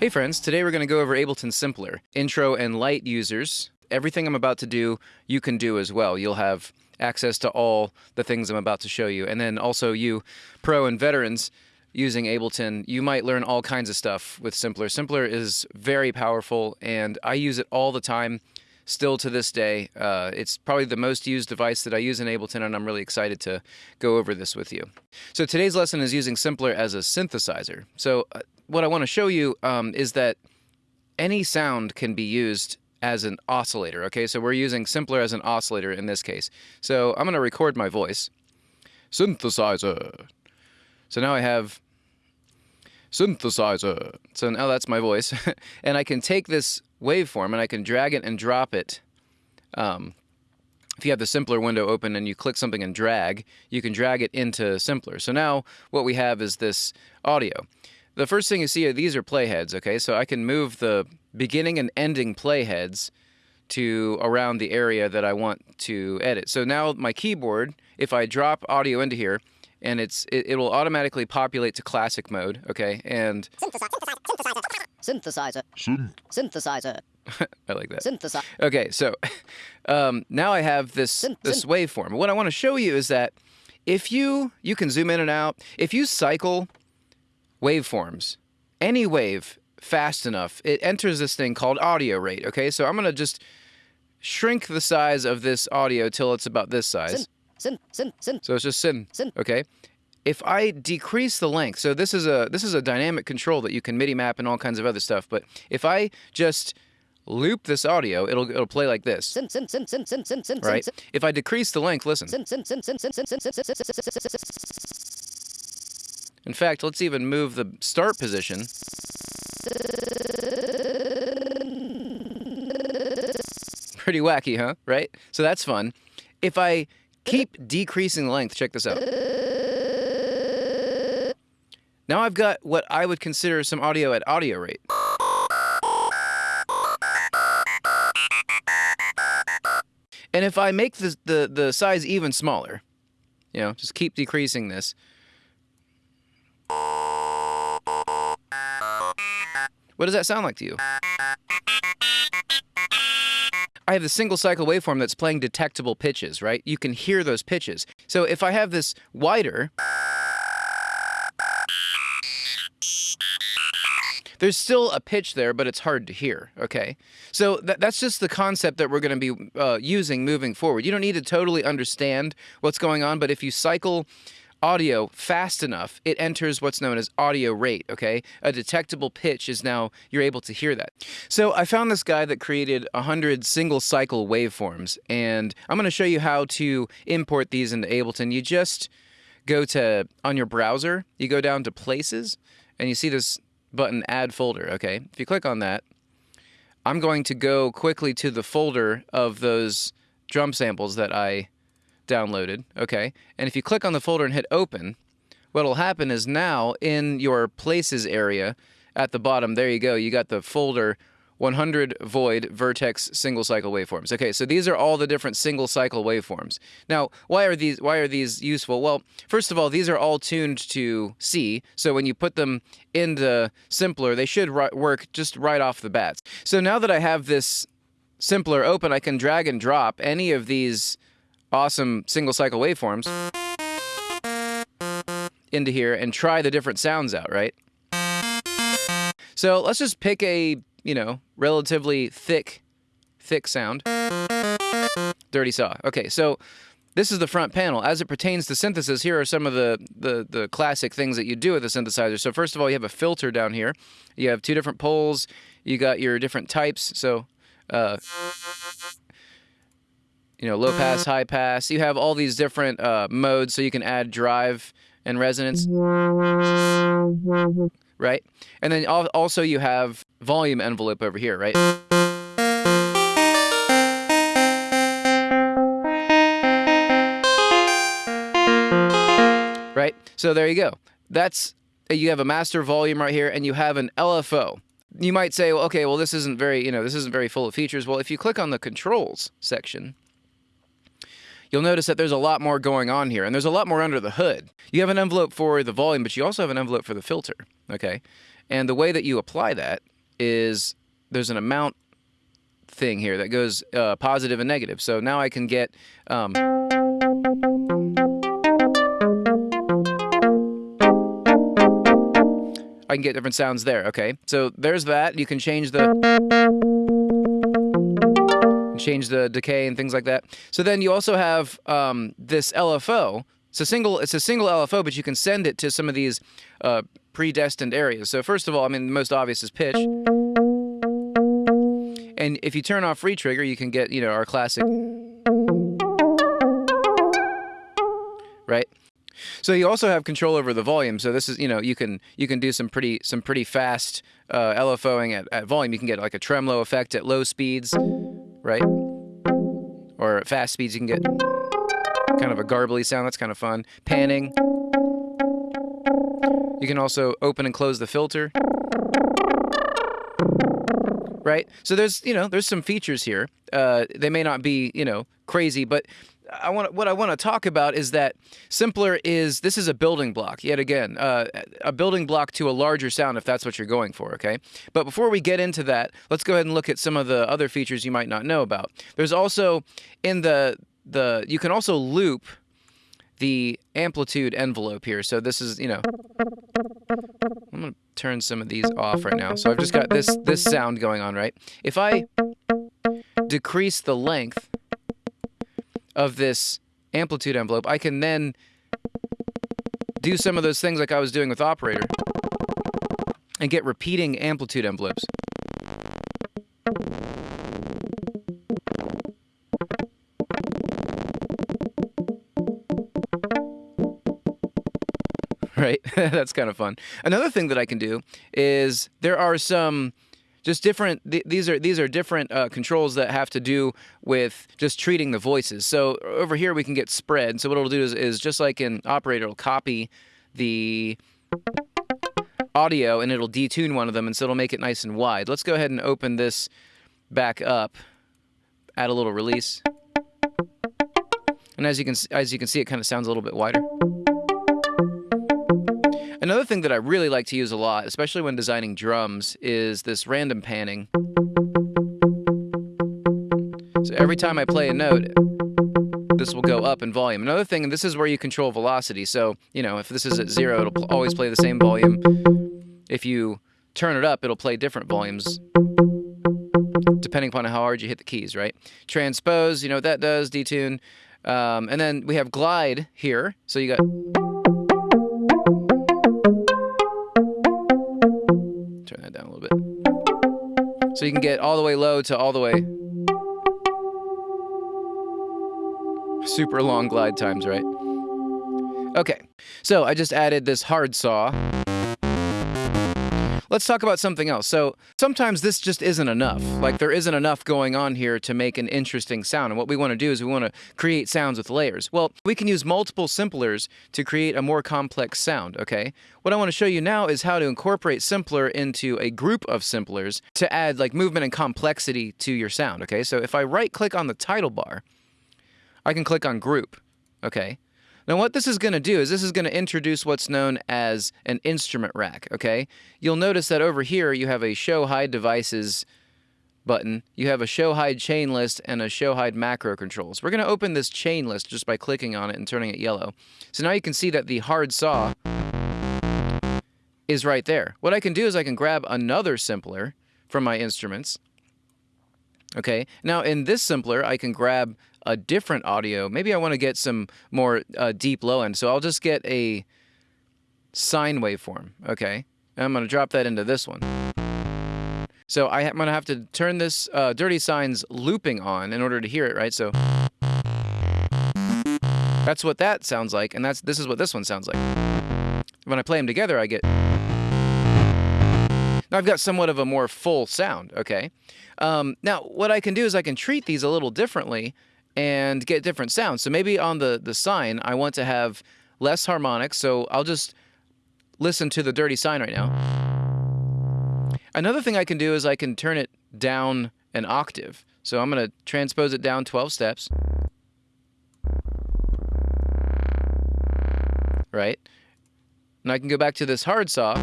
Hey friends, today we're going to go over Ableton Simpler. Intro and Lite users, everything I'm about to do, you can do as well. You'll have access to all the things I'm about to show you. And then also you, pro and veterans, using Ableton, you might learn all kinds of stuff with Simpler. Simpler is very powerful and I use it all the time still to this day. Uh, it's probably the most used device that I use in Ableton, and I'm really excited to go over this with you. So today's lesson is using Simpler as a synthesizer. So uh, what I want to show you um, is that any sound can be used as an oscillator, okay? So we're using Simpler as an oscillator in this case. So I'm going to record my voice. Synthesizer. So now I have synthesizer. So now that's my voice. and I can take this waveform and I can drag it and drop it. Um, if you have the Simpler window open and you click something and drag, you can drag it into Simpler. So now what we have is this audio. The first thing you see are these are playheads, okay? So I can move the beginning and ending playheads to around the area that I want to edit. So now my keyboard, if I drop audio into here, and it's it, it will automatically populate to classic mode, okay? And Synthesizer. Synthesizer. Synthesizer. I like that. Synthesizer. Okay, so um, now I have this Syn- this syn- waveform. What I want to show you is that if you you can zoom in and out, if you cycle waveforms, any wave fast enough, it enters this thing called audio rate. Okay, so I'm gonna just shrink the size of this audio till it's about this size. Syn, syn, syn. So it's just sin, Syn. Okay. If I decrease the length, so this is a this is a dynamic control that you can MIDI map and all kinds of other stuff. But if I just loop this audio, it'll it'll play like this, Syn, syn, syn, syn, syn, syn, syn, right? syn, If I decrease the length, listen. syn, syn, syn, syn, syn, syn, syn, syn. In fact, let's even move the start position. Pretty wacky, huh? Right? So that's fun. If I keep decreasing length, check this out. Now I've got what I would consider some audio at audio rate. And if I make the, the, the size even smaller, you know, just keep decreasing this. What does that sound like to you? I have the single cycle waveform that's playing detectable pitches, right? You can hear those pitches. So if I have this wider, there's still a pitch there, but it's hard to hear, okay? So that, that's just the concept that we're going to be uh, using moving forward. You don't need to totally understand what's going on, but if you cycle audio fast enough, it enters what's known as audio rate, okay? A detectable pitch is now, you're able to hear that. So I found this guy that created 100 single cycle waveforms, and I'm going to show you how to import these into Ableton. You just go to, on your browser, you go down to Places, and you see this button Add Folder, okay? If you click on that, I'm going to go quickly to the folder of those drum samples that I downloaded, okay? And if you click on the folder and hit open, what'll happen is now in your places area at the bottom, there you go, you got the folder 100 void vertex single cycle waveforms. Okay, so these are all the different single cycle waveforms. Now, why are these why are these useful? Well, first of all, these are all tuned to C, so when you put them into simpler, they should work just right off the bat. So now that I have this simpler open, I can drag and drop any of these awesome single cycle waveforms into here and try the different sounds out, right? So let's just pick a, you know, relatively thick, thick sound. Dirty saw. Okay, so this is the front panel. As it pertains to synthesis, here are some of the, the, the classic things that you do with a synthesizer. So first of all, you have a filter down here. You have two different poles. You got your different types. So, uh, you know, low pass, mm-hmm. high pass. You have all these different uh, modes, so you can add drive and resonance. Mm-hmm. Right? And then also you have volume envelope over here, right? Right? So there you go. That's uh, you have a master volume right here and you have an LFO. You might say, well, okay, well this isn't very, you know, this isn't very full of features. Well, if you click on the controls section, you'll notice that there's a lot more going on here, and there's a lot more under the hood. You have an envelope for the volume, but you also have an envelope for the filter, okay? And the way that you apply that is there's an amount thing here that goes uh, positive and negative. So now I can get. Um, I can get different sounds there. Okay, so there's that. You can change the change the decay and things like that. So then you also have um, this LFO. It's a single. It's a single LFO, but you can send it to some of these uh, predestined areas. So first of all, I mean, the most obvious is pitch. And if you turn off free trigger, you can get you know our classic. Right. So you also have control over the volume. So this is, you know, you can you can do some pretty some pretty fast uh, LFOing at, at volume. You can get like a tremolo effect at low speeds, right? Or at fast speeds, you can get kind of a garbly sound. That's kind of fun. Panning. You can also open and close the filter. Right? So there's, you know, there's some features here. Uh, they may not be, you know, crazy, but I want what I want to talk about is that simpler is this is a building block yet again uh, a building block to a larger sound if that's what you're going for okay? But before we get into that let's go ahead and look at some of the other features you might not know about. There's also in the the you can also loop the amplitude envelope here. So this is you know I'm gonna turn some of these off right now. So I've just got this this sound going on right? If I decrease the length of this amplitude envelope, I can then do some of those things like I was doing with operator and get repeating amplitude envelopes. Right? That's kind of fun. Another thing that I can do is there are some just different th- these are these are different uh, controls that have to do with just treating the voices. So over here we can get spread. So what it'll do is, is just like an operator it'll copy the audio and it'll detune one of them and so it'll make it nice and wide. Let's go ahead and open this back up add a little release. And as you can as you can see it kind of sounds a little bit wider Another thing that I really like to use a lot, especially when designing drums, is this random panning. So every time I play a note, this will go up in volume. Another thing, and this is where you control velocity. So, you know, if this is at zero, it'll always play the same volume. If you turn it up, it'll play different volumes depending upon how hard you hit the keys, right? Transpose, you know what that does, detune. Um, and then we have glide here. So you got. Turn that down a little bit. So you can get all the way low to all the way. Super long glide times, right? Okay, so I just added this hard saw. Let's talk about something else. So sometimes this just isn't enough. Like there isn't enough going on here to make an interesting sound. And what we want to do is we want to create sounds with layers. Well, we can use multiple simplers to create a more complex sound, okay? What I want to show you now is how to incorporate simpler into a group of simplers to add like movement and complexity to your sound, okay? So if I right click on the title bar, I can click on group, okay? Now, what this is going to do is this is going to introduce what's known as an instrument rack, okay? You'll notice that over here you have a show hide devices button, you have a show hide chain list, and a show hide macro controls. We're going to open this chain list just by clicking on it and turning it yellow. So now you can see that the hard saw is right there. What I can do is I can grab another simpler from my instruments. Okay, now in this simpler, I can grab a different audio. Maybe I want to get some more uh, deep low end. So I'll just get a sine waveform. Okay. And I'm going to drop that into this one. So I am going to have to turn this uh, dirty sine's looping on in order to hear it, right? So that's what that sounds like, and that's this is what this one sounds like. When I play them together, I get. Now I've got somewhat of a more full sound, okay? Um, now, what I can do is I can treat these a little differently and get different sounds. So maybe on the, the sine, I want to have less harmonics, so I'll just listen to the dirty sine right now. Another thing I can do is I can turn it down an octave. So I'm going to transpose it down 12 steps. Right? And I can go back to this hard saw.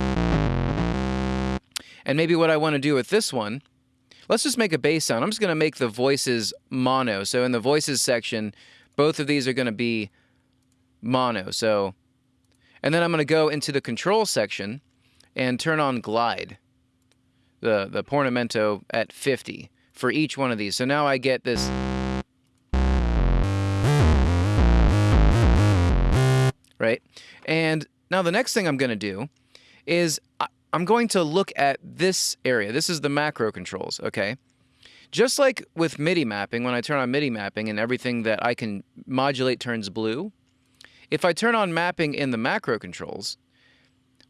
And maybe what I want to do with this one, let's just make a bass sound. I'm just going to make the voices mono. So in the voices section, both of these are going to be mono. So, and then I'm going to go into the control section and turn on glide, the, the portamento at 50 for each one of these. So now I get this. Right? And now the next thing I'm going to do is I'm going to look at this area. This is the macro controls, okay? Just like with MIDI mapping, when I turn on MIDI mapping and everything that I can modulate turns blue, if I turn on mapping in the macro controls,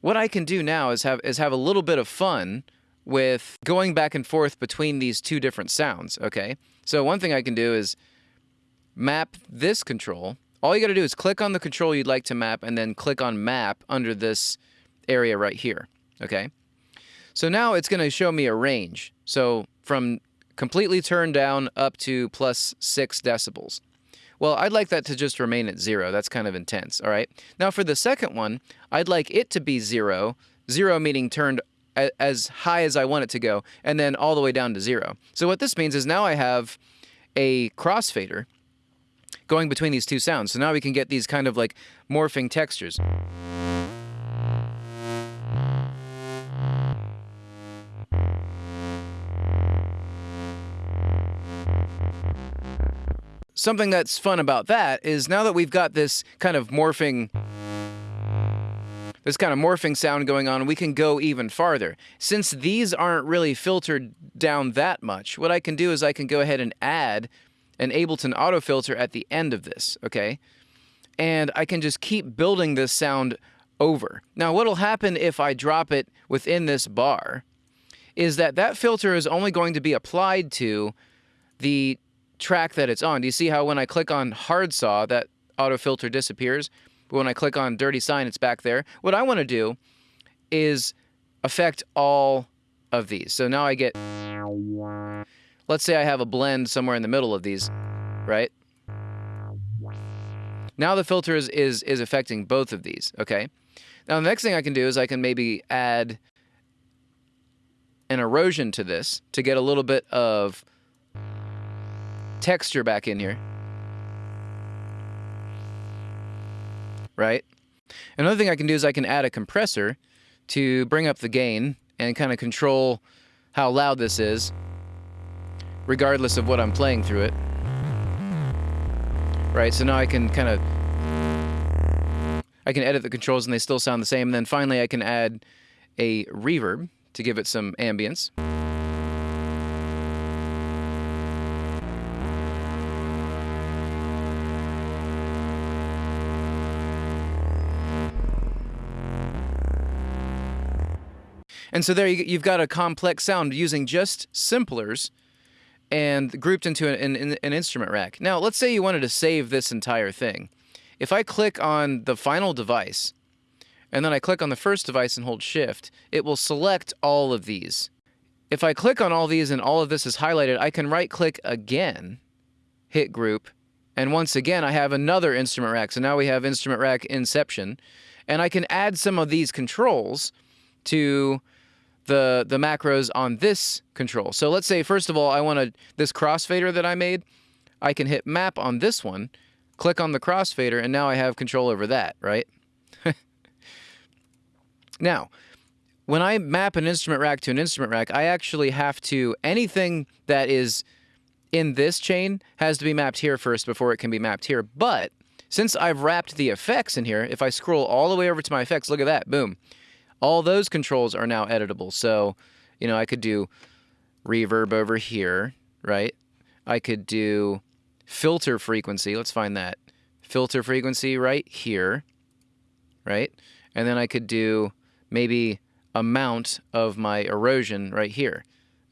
what I can do now is have is have a little bit of fun with going back and forth between these two different sounds, okay? So one thing I can do is map this control. All you got to do is click on the control you'd like to map and then click on map under this area right here, okay? So now it's going to show me a range. So from completely turned down up to plus six decibels. Well, I'd like that to just remain at zero. That's kind of intense, all right? Now for the second one, I'd like it to be zero, zero meaning turned as high as I want it to go, and then all the way down to zero. So what this means is now I have a crossfader going between these two sounds. So now we can get these kind of like morphing textures. Something that's fun about that is now that we've got this kind of morphing this kind of morphing sound going on, we can go even farther. Since these aren't really filtered down that much, what I can do is I can go ahead and add an Ableton auto filter at the end of this, okay? And I can just keep building this sound over. Now, what'll happen if I drop it within this bar is that that filter is only going to be applied to the track that it's on. Do you see how when I click on hard saw, that auto filter disappears? But when I click on dirty sine, it's back there. What I want to do is affect all of these. So now I get, let's say I have a blend somewhere in the middle of these, right? Now the filter is, is, is affecting both of these, okay? Now the next thing I can do is I can maybe add an erosion to this to get a little bit of texture back in here. Right? Another thing I can do is I can add a compressor to bring up the gain and kind of control how loud this is, regardless of what I'm playing through it. Right, so now I can kind of I can edit the controls and they still sound the same. And then finally I can add a reverb to give it some ambience. And so there you, have got a complex sound using just simplers and grouped into an, an, an, instrument rack. Now, let's say you wanted to save this entire thing. If I click on the final device, and then I click on the first device and hold shift, it will select all of these. If I click on all these and all of this is highlighted, I can right click again, hit group, and once again I have another instrument rack. So now we have instrument rack inception, and I can add some of these controls to the the macros on this control. So let's say first of all I want to this crossfader that I made, I can hit map on this one, click on the crossfader, and now I have control over that, right? now, when I map an instrument rack to an instrument rack, I actually have to anything that is in this chain has to be mapped here first before it can be mapped here. But since I've wrapped the effects in here, if I scroll all the way over to my effects, look at that, boom all those controls are now editable. So, you know, I could do reverb over here, right? I could do filter frequency. Let's find that. Filter frequency right here, right? And then I could do maybe amount of my erosion right here.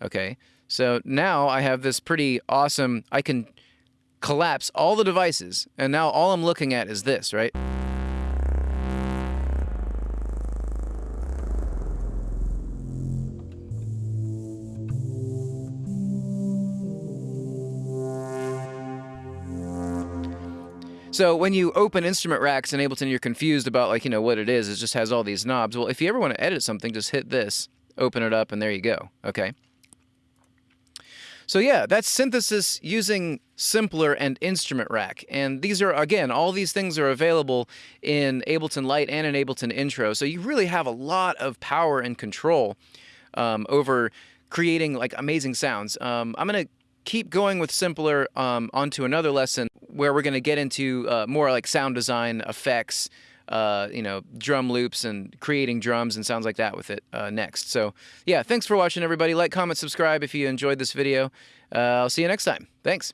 Okay. So now I have this pretty awesome, I can collapse all the devices. And now all I'm looking at is this, right? So when you open instrument racks in Ableton, you're confused about like, you know, what it is. It just has all these knobs. Well, if you ever want to edit something, just hit this open it up, and there you go. Okay. So yeah, that's synthesis using Simpler and Instrument Rack. And these are, again, all these things are available in Ableton Lite and in Ableton Intro. So you really have a lot of power and control um, over creating like amazing sounds. Um, I'm going to keep going with Simpler um, onto another lesson where we're going to get into uh, more like sound design effects, uh, you know, drum loops and creating drums and sounds like that with it uh, next. So, yeah, thanks for watching, everybody. Like, comment, subscribe if you enjoyed this video. Uh, I'll see you next time. Thanks.